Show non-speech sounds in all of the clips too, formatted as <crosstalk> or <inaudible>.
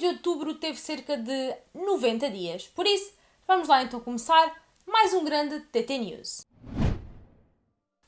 de outubro teve cerca de 90 dias. Por isso, vamos lá então começar mais um grande TT News.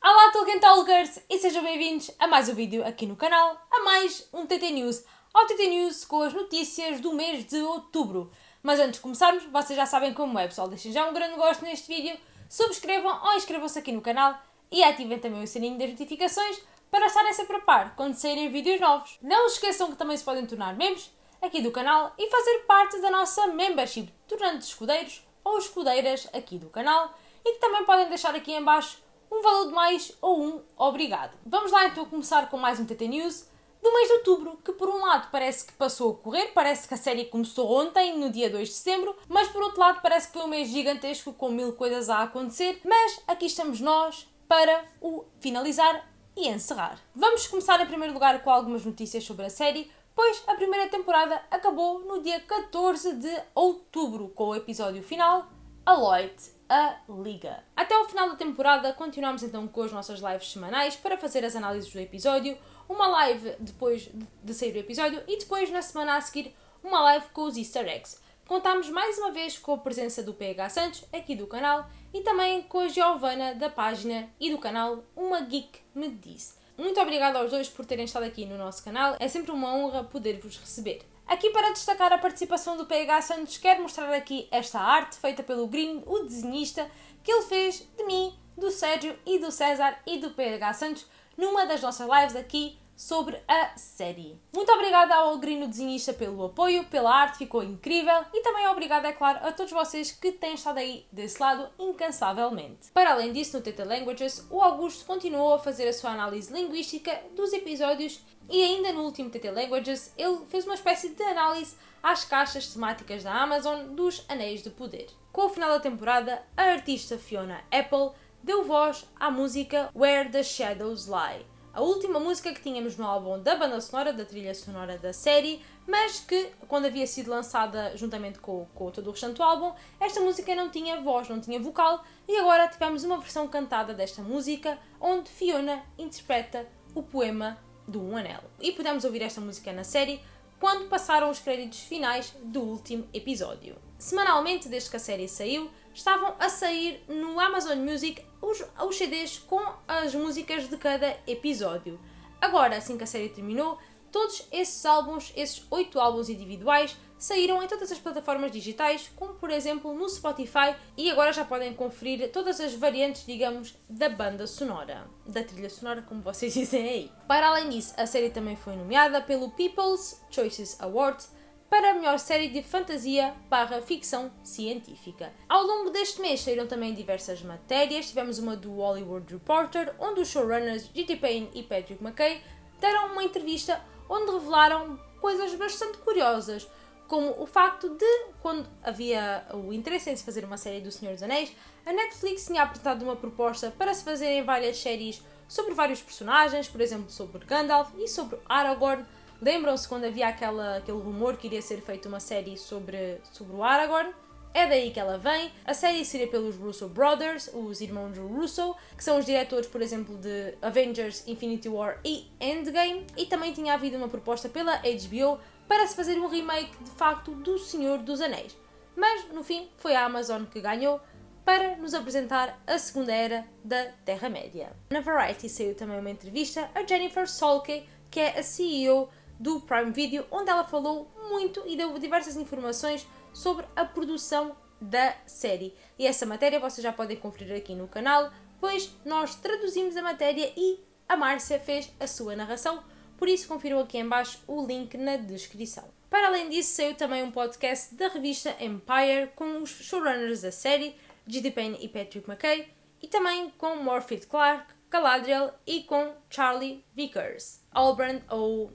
Olá Tolkien Talkers e sejam bem-vindos a mais um vídeo aqui no canal, a mais um TT News, ao TT News com as notícias do mês de outubro. Mas antes de começarmos, vocês já sabem como é, pessoal, deixem já um grande gosto neste vídeo, subscrevam ou inscrevam-se aqui no canal e ativem também o sininho das notificações para estarem sempre a par quando saírem vídeos novos. Não se esqueçam que também se podem tornar membros aqui do canal e fazer parte da nossa membership, tornando-se escudeiros ou escudeiras aqui do canal e que também podem deixar aqui em baixo um valor de mais ou um obrigado. Vamos lá então começar com mais um TT News do mês de outubro, que por um lado parece que passou a correr, parece que a série começou ontem, no dia 2 de setembro, mas por outro lado parece que foi um mês gigantesco com mil coisas a acontecer, mas aqui estamos nós para o finalizar e encerrar. Vamos começar em primeiro lugar com algumas notícias sobre a série, pois a primeira temporada acabou no dia 14 de outubro com o episódio final, Aloy a Liga. Até ao final da temporada continuamos então com as nossas lives semanais para fazer as análises do episódio, uma live depois de sair o episódio e depois na semana a seguir uma live com os easter eggs. Contamos mais uma vez com a presença do PH Santos aqui do canal e também com a Giovana da página e do canal Uma Geek Me Disse. Muito obrigada aos dois por terem estado aqui no nosso canal, é sempre uma honra poder-vos receber. Aqui para destacar a participação do PH Santos, quero mostrar aqui esta arte feita pelo Green, o desenhista, que ele fez de mim, do Sérgio e do César e do PH Santos numa das nossas lives aqui sobre a série. Muito obrigada ao Grino Desenhista pelo apoio, pela arte, ficou incrível e também obrigada, é claro, a todos vocês que têm estado aí desse lado incansavelmente. Para além disso, no Teta Languages, o Augusto continuou a fazer a sua análise linguística dos episódios e ainda no último TT Languages ele fez uma espécie de análise às caixas temáticas da Amazon dos Anéis de Poder. Com o final da temporada, a artista Fiona Apple deu voz à música Where the Shadows Lie, a última música que tínhamos no álbum da banda sonora, da trilha sonora da série, mas que, quando havia sido lançada juntamente com, com todo o restante do álbum, esta música não tinha voz, não tinha vocal, e agora tivemos uma versão cantada desta música, onde Fiona interpreta o poema do Um Anel. E pudemos ouvir esta música na série quando passaram os créditos finais do último episódio. Semanalmente, desde que a série saiu, estavam a sair no Amazon Music os, os CDs com as músicas de cada episódio. Agora, assim que a série terminou, todos esses álbuns, esses oito álbuns individuais, saíram em todas as plataformas digitais, como por exemplo no Spotify, e agora já podem conferir todas as variantes, digamos, da banda sonora, da trilha sonora, como vocês <laughs> dizem aí. Para além disso, a série também foi nomeada pelo People's Choices Awards para a melhor série de fantasia barra ficção científica. Ao longo deste mês saíram também diversas matérias, tivemos uma do Hollywood Reporter, onde os showrunners G.T. Payne e Patrick McKay deram uma entrevista onde revelaram coisas bastante curiosas, como o facto de, quando havia o interesse em se fazer uma série do Senhor dos Anéis, a Netflix tinha apresentado uma proposta para se fazerem várias séries sobre vários personagens, por exemplo, sobre Gandalf e sobre Aragorn, Lembram-se quando havia aquela, aquele rumor que iria ser feita uma série sobre, sobre o Aragorn? É daí que ela vem. A série seria pelos Russo Brothers, os irmãos Russo, que são os diretores, por exemplo, de Avengers, Infinity War e Endgame. E também tinha havido uma proposta pela HBO para se fazer um remake, de facto, do Senhor dos Anéis. Mas, no fim, foi a Amazon que ganhou para nos apresentar a segunda era da Terra-média. Na Variety saiu também uma entrevista a Jennifer Solke, que é a CEO do Prime Video, onde ela falou muito e deu diversas informações sobre a produção da série. E essa matéria vocês já podem conferir aqui no canal, pois nós traduzimos a matéria e a Márcia fez a sua narração, por isso confiram aqui embaixo o link na descrição. Para além disso, saiu também um podcast da revista Empire com os showrunners da série, G.D. Payne e Patrick McKay, e também com Morphy Clark, Galadriel e com Charlie Vickers. Albrand ou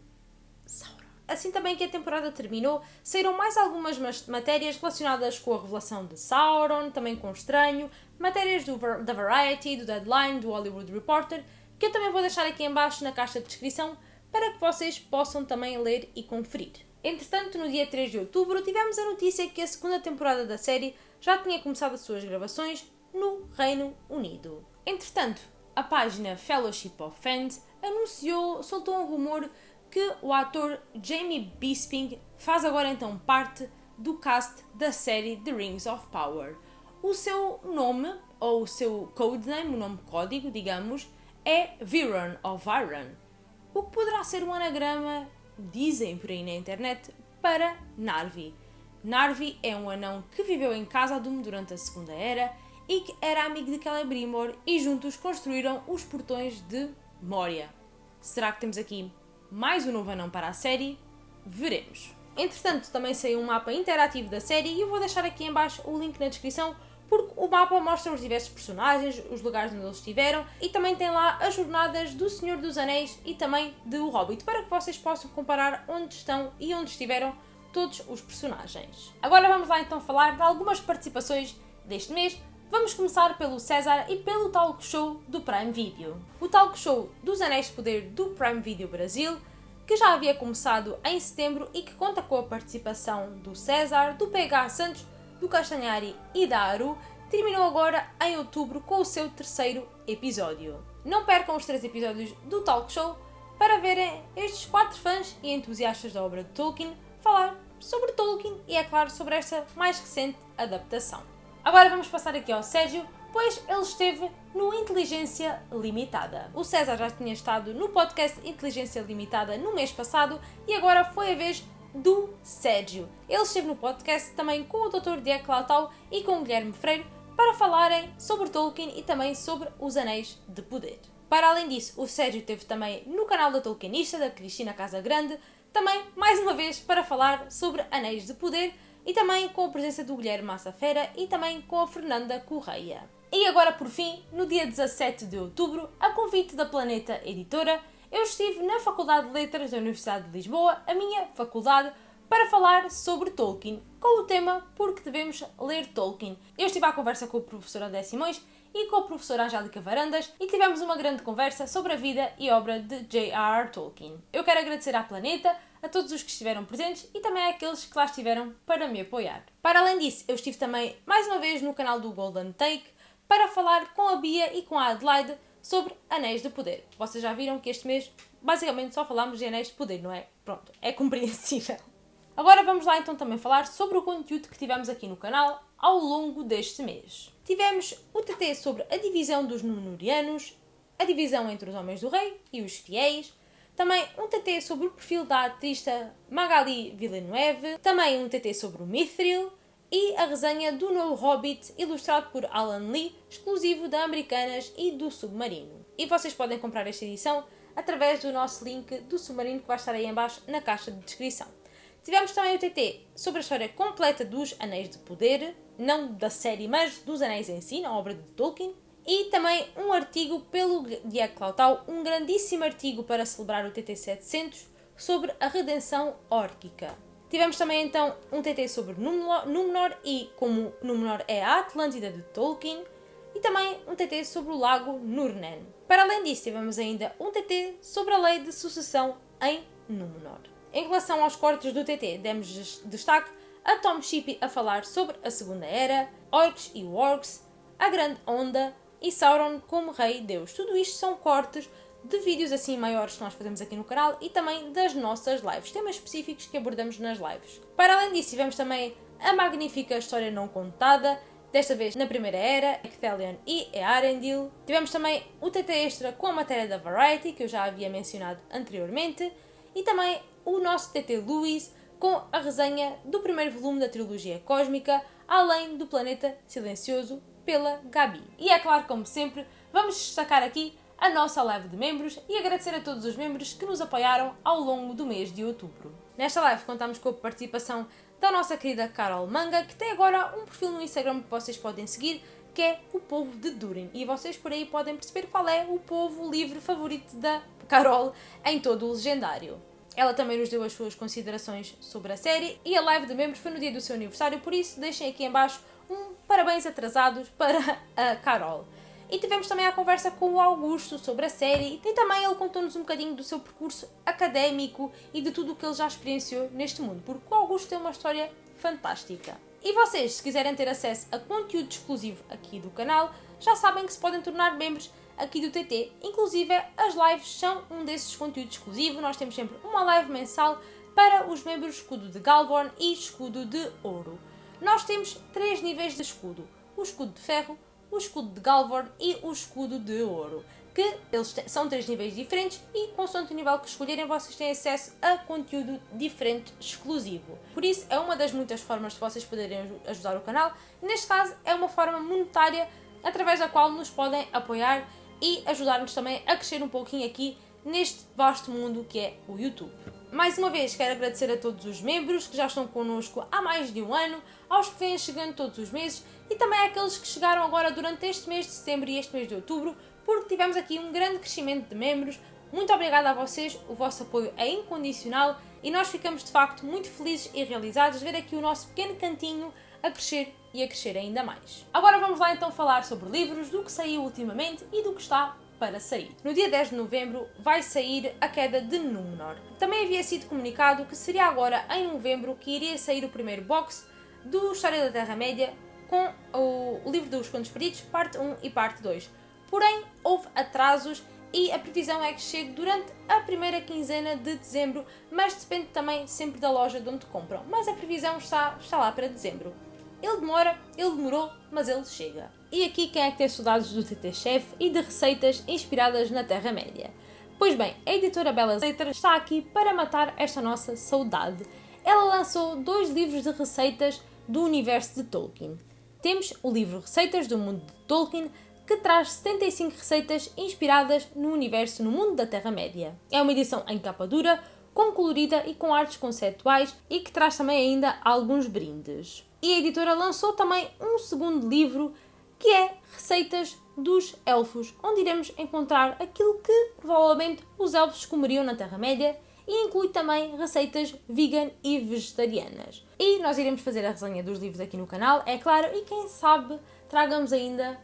Sauron. Assim também que a temporada terminou, saíram mais algumas matérias relacionadas com a revelação de Sauron, também com o Estranho, matérias do, da Variety, do Deadline, do Hollywood Reporter, que eu também vou deixar aqui embaixo na caixa de descrição para que vocês possam também ler e conferir. Entretanto, no dia 3 de outubro, tivemos a notícia que a segunda temporada da série já tinha começado as suas gravações no Reino Unido. Entretanto, a página Fellowship of Fans anunciou, soltou um rumor que o ator Jamie Bisping faz agora então parte do cast da série The Rings of Power. O seu nome, ou o seu codename, o nome código, digamos, é Viron ou Viron, o que poderá ser um anagrama, dizem por aí na internet, para Narvi. Narvi é um anão que viveu em Doom durante a Segunda Era e que era amigo de Celebrimbor e juntos construíram os portões de Moria. Será que temos aqui mais um novo anão para a série? Veremos. Entretanto, também saiu um mapa interativo da série e eu vou deixar aqui em baixo o link na descrição porque o mapa mostra os diversos personagens, os lugares onde eles estiveram e também tem lá as jornadas do Senhor dos Anéis e também do Hobbit para que vocês possam comparar onde estão e onde estiveram todos os personagens. Agora vamos lá então falar de algumas participações deste mês. Vamos começar pelo César e pelo talk show do Prime Video. O talk show dos Anéis de Poder do Prime Video Brasil, que já havia começado em setembro e que conta com a participação do César, do PH Santos, do Castanhari e da Aru, terminou agora em outubro com o seu terceiro episódio. Não percam os três episódios do talk show para verem estes quatro fãs e entusiastas da obra de Tolkien falar sobre Tolkien e, é claro, sobre esta mais recente adaptação. Agora vamos passar aqui ao Sérgio, pois ele esteve no Inteligência Limitada. O César já tinha estado no podcast Inteligência Limitada no mês passado e agora foi a vez do Sérgio. Ele esteve no podcast também com o Dr. Diego Clautau e com o Guilherme Freire para falarem sobre Tolkien e também sobre os Anéis de Poder. Para além disso, o Sérgio esteve também no canal da Tolkienista, da Cristina Casa Grande, também, mais uma vez, para falar sobre Anéis de Poder e também com a presença do Guilherme Massafera e também com a Fernanda Correia. E agora, por fim, no dia 17 de outubro, a convite da Planeta Editora, eu estive na Faculdade de Letras da Universidade de Lisboa, a minha faculdade, para falar sobre Tolkien, com o tema Porque devemos ler Tolkien. Eu estive à conversa com o professor André Simões e com a professora Angélica Varandas e tivemos uma grande conversa sobre a vida e obra de J.R.R. Tolkien. Eu quero agradecer à Planeta, a todos os que estiveram presentes e também àqueles que lá estiveram para me apoiar. Para além disso, eu estive também mais uma vez no canal do Golden Take para falar com a Bia e com a Adelaide sobre Anéis de Poder. Vocês já viram que este mês basicamente só falámos de Anéis de Poder, não é? Pronto, é compreensível. Agora vamos lá então também falar sobre o conteúdo que tivemos aqui no canal ao longo deste mês. Tivemos o TT sobre a divisão dos Númenóreanos, a divisão entre os Homens do Rei e os Fiéis, também um TT sobre o perfil da atrista Magali Villeneuve, também um TT sobre o Mithril e a resenha do novo Hobbit ilustrado por Alan Lee, exclusivo da Americanas e do Submarino. E vocês podem comprar esta edição através do nosso link do Submarino que vai estar aí embaixo na caixa de descrição. Tivemos também o TT sobre a história completa dos Anéis de Poder, não da série, mas dos Anéis em si, na obra de Tolkien, e também um artigo pelo Diego Clautau, um grandíssimo artigo para celebrar o TT 700 sobre a redenção órquica. Tivemos também então um TT sobre Númenor e como Númenor é a Atlântida de Tolkien e também um TT sobre o lago Nurnen. Para além disso, tivemos ainda um TT sobre a lei de sucessão em Númenor. Em relação aos cortes do TT, demos destaque a Tom Shippey a falar sobre a Segunda Era, Orcs e Wargs, a Grande Onda, e Sauron como Rei Deus. Tudo isto são cortes de vídeos assim maiores que nós fazemos aqui no canal e também das nossas lives, temas específicos que abordamos nas lives. Para além disso, tivemos também a magnífica história não contada, desta vez na Primeira Era, Ecthelion e Earendil. Tivemos também o TT Extra com a matéria da Variety, que eu já havia mencionado anteriormente, e também o nosso TT Lewis com a resenha do primeiro volume da trilogia cósmica, além do Planeta Silencioso, pela Gabi. E é claro, como sempre, vamos destacar aqui a nossa live de membros e agradecer a todos os membros que nos apoiaram ao longo do mês de outubro. Nesta live contamos com a participação da nossa querida Carol Manga, que tem agora um perfil no Instagram que vocês podem seguir, que é o povo de Durin. E vocês por aí podem perceber qual é o povo livre favorito da Carol em todo o legendário. Ela também nos deu as suas considerações sobre a série e a live de membros foi no dia do seu aniversário, por isso deixem aqui em baixo um parabéns atrasados para a Carol. E tivemos também a conversa com o Augusto sobre a série e também ele contou-nos um bocadinho do seu percurso académico e de tudo o que ele já experienciou neste mundo, porque o Augusto tem uma história fantástica. E vocês, se quiserem ter acesso a conteúdo exclusivo aqui do canal, já sabem que se podem tornar membros aqui do TT. Inclusive, as lives são um desses conteúdos exclusivo. Nós temos sempre uma live mensal para os membros escudo de Galvorn e escudo de ouro. Nós temos três níveis de escudo: o escudo de ferro, o escudo de Galvorn e o escudo de ouro. Que eles são três níveis diferentes e, consoante o nível que escolherem, vocês têm acesso a conteúdo diferente, exclusivo. Por isso, é uma das muitas formas de vocês poderem ajudar o canal. Neste caso, é uma forma monetária através da qual nos podem apoiar e ajudar-nos também a crescer um pouquinho aqui neste vasto mundo que é o YouTube. Mais uma vez quero agradecer a todos os membros que já estão connosco há mais de um ano, aos que vêm chegando todos os meses e também àqueles que chegaram agora durante este mês de setembro e este mês de outubro, porque tivemos aqui um grande crescimento de membros. Muito obrigada a vocês, o vosso apoio é incondicional e nós ficamos de facto muito felizes e realizados de ver aqui o nosso pequeno cantinho a crescer e a crescer ainda mais. Agora vamos lá então falar sobre livros, do que saiu ultimamente e do que está para sair. No dia 10 de novembro vai sair A Queda de Númenor. Também havia sido comunicado que seria agora em novembro que iria sair o primeiro box do História da Terra-média com o livro dos Contos Perdidos, parte 1 e parte 2. Porém, houve atrasos e a previsão é que chegue durante a primeira quinzena de dezembro, mas depende também sempre da loja de onde compram. Mas a previsão está, está lá para dezembro. Ele demora, ele demorou, mas ele chega. E aqui quem é que tem saudades do TT Chef e de receitas inspiradas na Terra-média? Pois bem, a editora Belas Letras está aqui para matar esta nossa saudade. Ela lançou dois livros de receitas do universo de Tolkien. Temos o livro Receitas do Mundo de Tolkien, que traz 75 receitas inspiradas no universo no mundo da Terra-média. É uma edição em capa dura, com colorida e com artes conceituais e que traz também ainda alguns brindes. E a editora lançou também um segundo livro que é Receitas dos Elfos, onde iremos encontrar aquilo que provavelmente os elfos comeriam na Terra-média e inclui também receitas vegan e vegetarianas. E nós iremos fazer a resenha dos livros aqui no canal, é claro, e quem sabe tragamos ainda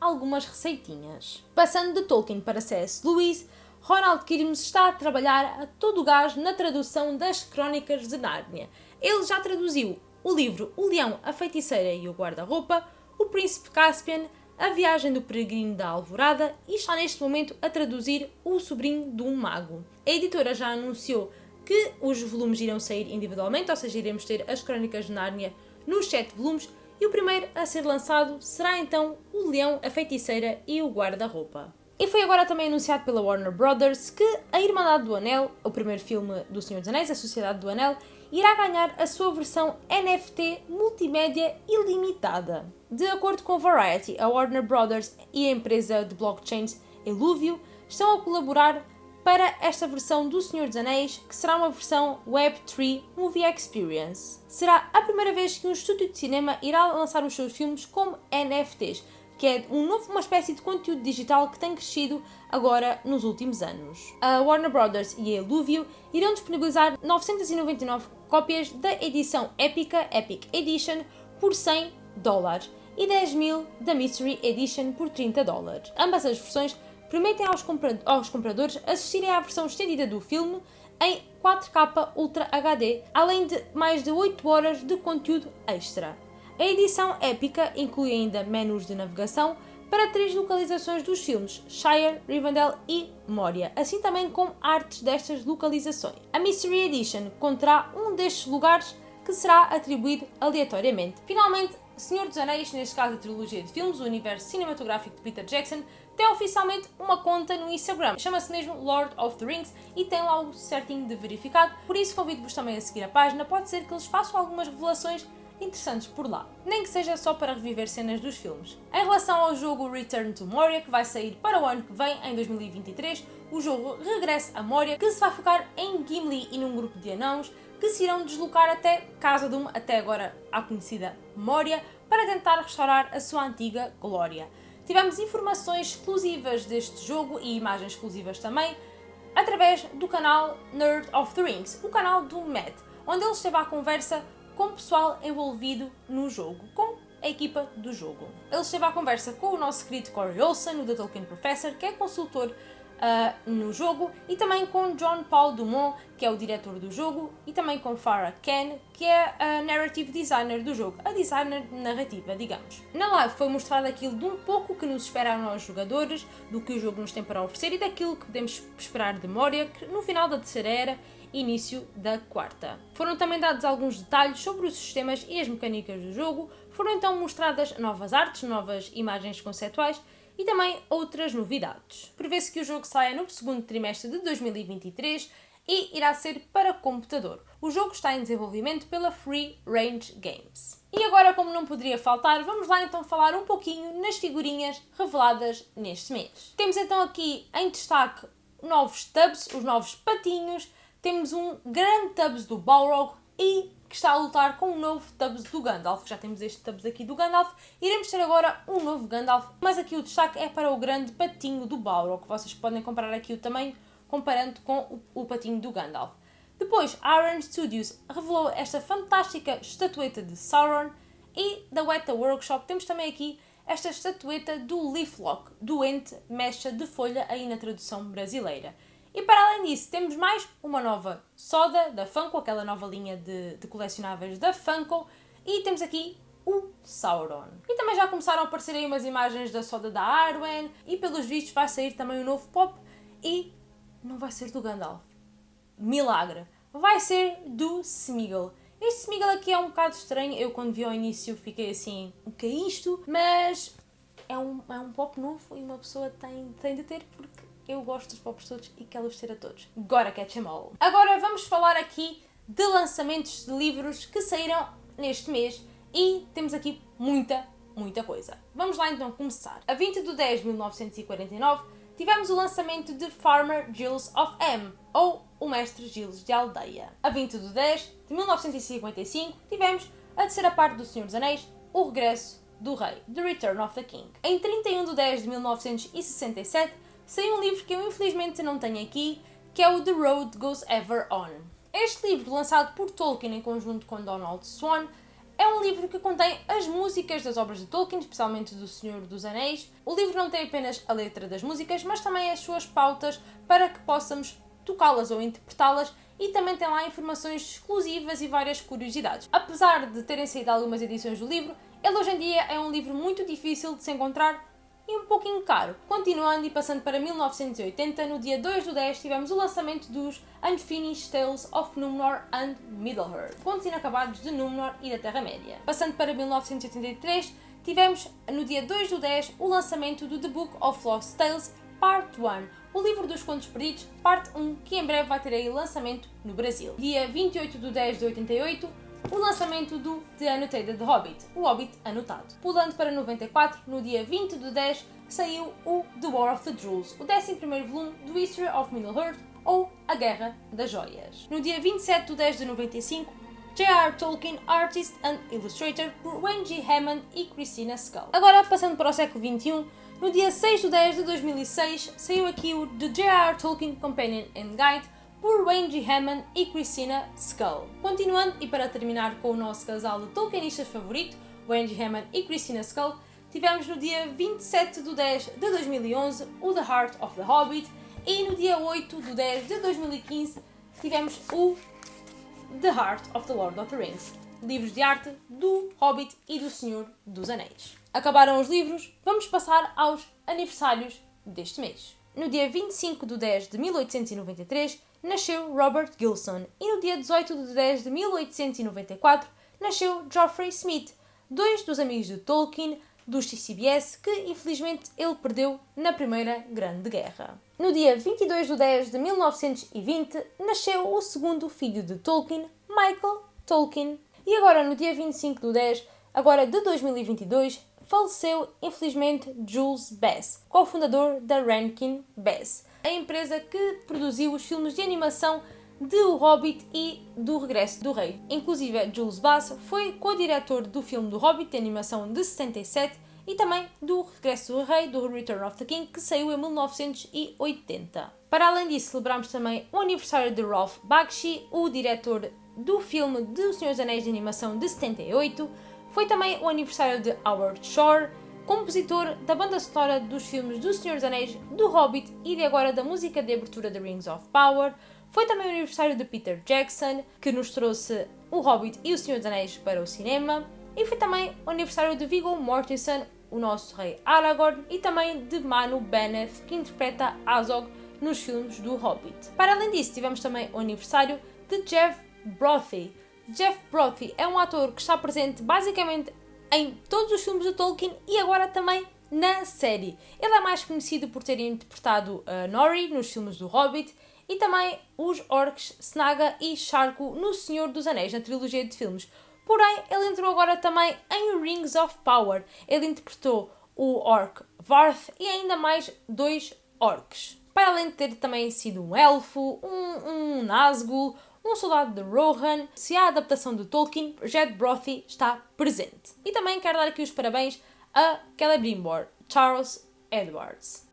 algumas receitinhas. Passando de Tolkien para C.S. Lewis, Ronald Kirmes está a trabalhar a todo o gás na tradução das Crónicas de Nárnia. Ele já traduziu o livro O Leão, a Feiticeira e o Guarda-Roupa, O Príncipe Caspian, A Viagem do Peregrino da Alvorada e está neste momento a traduzir O Sobrinho de um Mago. A editora já anunciou que os volumes irão sair individualmente, ou seja, iremos ter as Crónicas de Nárnia nos 7 volumes, e o primeiro a ser lançado será então O Leão, a Feiticeira e o Guarda-Roupa. E foi agora também anunciado pela Warner Brothers que A Irmandade do Anel, o primeiro filme do Senhor dos Anéis, A Sociedade do Anel, irá ganhar a sua versão NFT multimédia ilimitada. De acordo com Variety, a Warner Brothers e a empresa de blockchains Eluvio estão a colaborar para esta versão do Senhor dos Anéis, que será uma versão Web3 Movie Experience. Será a primeira vez que um estúdio de cinema irá lançar os seus filmes como NFTs, que é um novo, uma espécie de conteúdo digital que tem crescido agora nos últimos anos. A Warner Brothers e a Eluvio irão disponibilizar 999 cópias da edição épica Epic Edition por 100 dólares e 10 mil da Mystery Edition por 30 dólares. Ambas as versões permitem aos, compra aos compradores assistirem à versão estendida do filme em 4K Ultra HD, além de mais de 8 horas de conteúdo extra. A edição épica inclui ainda menus de navegação para três localizações dos filmes, Shire, Rivendell e Moria, assim também como artes destas localizações. A Mystery Edition conterá um destes lugares que será atribuído aleatoriamente. Finalmente, Senhor dos Anéis, neste caso a trilogia de filmes, o universo cinematográfico de Peter Jackson, tem oficialmente uma conta no Instagram. Chama-se mesmo Lord of the Rings e tem lá o certinho de verificado. Por isso convido-vos também a seguir a página. Pode ser que eles façam algumas revelações interessantes por lá, nem que seja só para reviver cenas dos filmes. Em relação ao jogo Return to Moria, que vai sair para o ano que vem, em 2023, o jogo regressa a Moria, que se vai focar em Gimli e num grupo de anãos que se irão deslocar até Casa Doom, até agora a conhecida Moria, para tentar restaurar a sua antiga glória. Tivemos informações exclusivas deste jogo e imagens exclusivas também, através do canal Nerd of the Rings, o canal do Matt, onde ele esteve à conversa com o pessoal envolvido no jogo, com a equipa do jogo. Ele esteve à conversa com o nosso querido Corey Olsen, o The Tolkien Professor, que é consultor uh, no jogo, e também com John Paul Dumont, que é o diretor do jogo, e também com Farah Ken, que é a narrative designer do jogo, a designer narrativa, digamos. Na live foi mostrado aquilo de um pouco que nos espera a nós jogadores, do que o jogo nos tem para oferecer e daquilo que podemos esperar de Moria, que no final da terceira era início da quarta. Foram também dados alguns detalhes sobre os sistemas e as mecânicas do jogo, foram então mostradas novas artes, novas imagens conceituais e também outras novidades. Prevê-se que o jogo saia no segundo trimestre de 2023 e irá ser para computador. O jogo está em desenvolvimento pela Free Range Games. E agora, como não poderia faltar, vamos lá então falar um pouquinho nas figurinhas reveladas neste mês. Temos então aqui em destaque novos tubs, os novos patinhos, temos um grande Tubbs do Balrog e que está a lutar com um novo Tubbs do Gandalf. Já temos este Tubbs aqui do Gandalf. Iremos ter agora um novo Gandalf, mas aqui o destaque é para o grande patinho do Balrog. Vocês podem comparar aqui o tamanho comparando com o, o patinho do Gandalf. Depois, Iron Studios revelou esta fantástica estatueta de Sauron e da Weta Workshop temos também aqui esta estatueta do Leaflock, doente mecha de folha aí na tradução brasileira. E para além disso, temos mais uma nova soda da Funko, aquela nova linha de, de colecionáveis da Funko, e temos aqui o Sauron. E também já começaram a aparecer aí umas imagens da soda da Arwen, e pelos vistos vai sair também um novo pop, e não vai ser do Gandalf. Milagre! Vai ser do Smeagol. Este Smeagol aqui é um bocado estranho, eu quando vi ao início fiquei assim, o que é isto? Mas é um, é um pop novo e uma pessoa tem, tem de ter porque eu gosto dos pops todos e quero-os ter a todos. Gotta catch them all. Agora vamos falar aqui de lançamentos de livros que saíram neste mês e temos aqui muita, muita coisa. Vamos lá então começar. A 20 de 10 de 1949 tivemos o lançamento de Farmer Gilles of M, ou o Mestre Gilles de Aldeia. A 20 de 10 de 1955 tivemos a terceira parte do Senhor dos Anéis, O Regresso do Rei, The Return of the King. Em 31 de 10 de 1967 saiu um livro que eu infelizmente não tenho aqui, que é o The Road Goes Ever On. Este livro, lançado por Tolkien em conjunto com Donald Swan, é um livro que contém as músicas das obras de Tolkien, especialmente do Senhor dos Anéis. O livro não tem apenas a letra das músicas, mas também as suas pautas para que possamos tocá-las ou interpretá-las e também tem lá informações exclusivas e várias curiosidades. Apesar de terem saído algumas edições do livro, ele hoje em dia é um livro muito difícil de se encontrar e um pouquinho caro. Continuando e passando para 1980, no dia 2 do 10 tivemos o lançamento dos Unfinished Tales of Númenor and Middle-earth, contos inacabados de Númenor e da Terra-média. Passando para 1983, tivemos no dia 2 do 10 o lançamento do The Book of Lost Tales Part 1, o livro dos contos perdidos, parte 1, que em breve vai ter aí lançamento no Brasil. Dia 28 do 10 de 88, o lançamento do The Annotated Hobbit, o Hobbit anotado. Pulando para 94, no dia 20 de 10, saiu o The War of the Jewels, o 11º volume do History of Middle-earth, ou A Guerra das Joias. No dia 27 de 10 de 95, J.R. Tolkien, Artist and Illustrator, por Wayne G. Hammond e Christina Scull. Agora, passando para o século XXI, no dia 6 de 10 de 2006, saiu aqui o The J.R. Tolkien Companion and Guide, por Wayne. Hammond e Christina Skull. Continuando, e para terminar com o nosso casal de Tolkienistas favorito, Wayne. Hammond e Christina Skull, tivemos no dia 27 de 10 de 2011 o The Heart of the Hobbit e no dia 8 de 10 de 2015 tivemos o The Heart of the Lord of the Rings, livros de arte do Hobbit e do Senhor dos Anéis. Acabaram os livros, vamos passar aos aniversários deste mês. No dia 25 de 10 de 1893 nasceu Robert Gilson e no dia 18 de 10 de 1894 nasceu Geoffrey Smith, dois dos amigos de Tolkien dos TCBS que infelizmente ele perdeu na Primeira Grande Guerra. No dia 22 de 10 de 1920 nasceu o segundo filho de Tolkien, Michael Tolkien. E agora no dia 25 de 10 agora de 2022 faleceu infelizmente Jules Bass, cofundador da Rankin Bass a empresa que produziu os filmes de animação de O Hobbit e do Regresso do Rei. Inclusive, Jules Bass foi co-diretor do filme do Hobbit de animação de 77 e também do Regresso do Rei, do Return of the King, que saiu em 1980. Para além disso, celebramos também o aniversário de Ralph Bakshi, o diretor do filme de O Senhor dos Anéis de Animação de 78. Foi também o aniversário de Howard Shore, compositor da banda sonora dos filmes do Senhor dos Anéis, do Hobbit e de agora da música de abertura de Rings of Power. Foi também o aniversário de Peter Jackson, que nos trouxe o Hobbit e o Senhor dos Anéis para o cinema. E foi também o aniversário de Viggo Mortensen, o nosso rei Aragorn, e também de Manu Bennett, que interpreta Azog nos filmes do Hobbit. Para além disso, tivemos também o aniversário de Jeff Brophy. Jeff Brophy é um ator que está presente basicamente em todos os filmes do Tolkien e agora também na série. Ele é mais conhecido por ter interpretado uh, Nori nos filmes do Hobbit e também os orcs Snaga e Sharku no Senhor dos Anéis, na trilogia de filmes. Porém, ele entrou agora também em Rings of Power. Ele interpretou o orc Varth e ainda mais dois orcs. Para além de ter também sido um elfo, um, um Nazgûl, um soldado de Rohan, se a adaptação de Tolkien, Jed Brothy está presente. E também quero dar aqui os parabéns a Celebrimbor, Charles Edwards.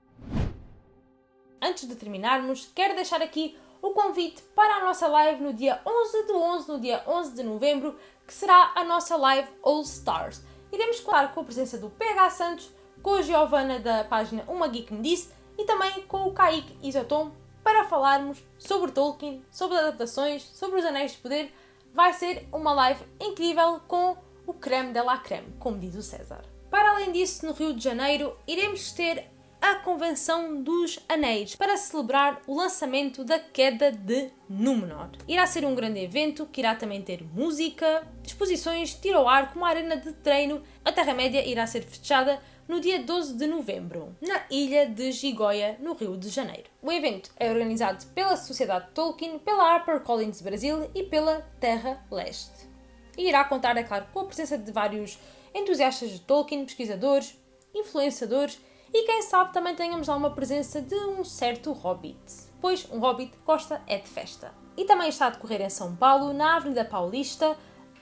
Antes de terminarmos, quero deixar aqui o convite para a nossa live no dia 11 de 11, no dia 11 de novembro, que será a nossa live All Stars. Iremos contar com a presença do PH Santos, com a Giovanna da página Uma Geek Me Disse e também com o Kaique Isotom para falarmos sobre Tolkien, sobre adaptações, sobre os Anéis de Poder. Vai ser uma live incrível com o creme de la creme, como diz o César. Para além disso, no Rio de Janeiro, iremos ter a Convenção dos Anéis para celebrar o lançamento da Queda de Númenor. Irá ser um grande evento que irá também ter música, exposições, tiro ao ar com uma arena de treino. A Terra-média irá ser fechada no dia 12 de novembro, na ilha de Gigoia, no Rio de Janeiro. O evento é organizado pela Sociedade Tolkien, pela HarperCollins Brasil e pela Terra Leste. E irá contar, é claro, com a presença de vários entusiastas de Tolkien, pesquisadores, influenciadores e quem sabe também tenhamos lá uma presença de um certo hobbit, pois um hobbit gosta é de festa. E também está a decorrer em São Paulo, na Avenida Paulista,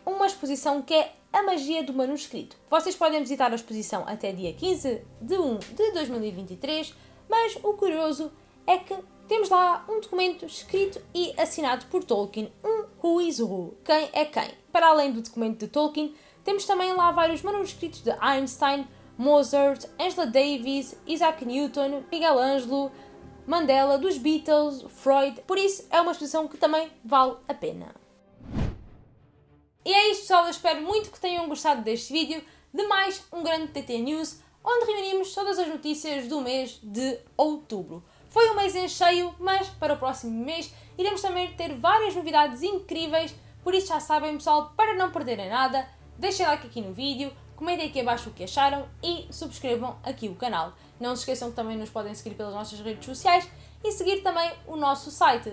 uma exposição que é a magia do manuscrito. Vocês podem visitar a exposição até dia 15 de 1 de 2023, mas o curioso é que temos lá um documento escrito e assinado por Tolkien, um Who is Who, quem é quem. Para além do documento de Tolkien, temos também lá vários manuscritos de Einstein, Mozart, Angela Davis, Isaac Newton, Miguel Ângelo, Mandela, dos Beatles, Freud, por isso é uma exposição que também vale a pena. E é isto pessoal, eu espero muito que tenham gostado deste vídeo de mais um grande TT News, onde reunimos todas as notícias do mês de outubro. Foi um mês em cheio, mas para o próximo mês iremos também ter várias novidades incríveis, por isso já sabem pessoal, para não perderem nada, deixem like aqui no vídeo, comentem aqui abaixo o que acharam e subscrevam aqui o canal. Não se esqueçam que também nos podem seguir pelas nossas redes sociais e seguir também o nosso site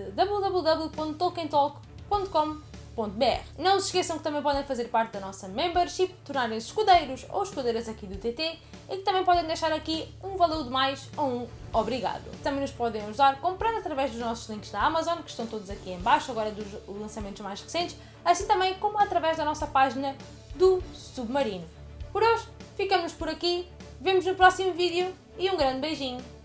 www.tolkientalk.com não se esqueçam que também podem fazer parte da nossa membership, tornarem-se escudeiros ou escudeiras aqui do TT e que também podem deixar aqui um valor de mais ou um obrigado. Também nos podem ajudar comprando através dos nossos links da Amazon, que estão todos aqui em baixo, agora dos lançamentos mais recentes, assim também como através da nossa página do Submarino. Por hoje, ficamos por aqui, vemos no próximo vídeo e um grande beijinho!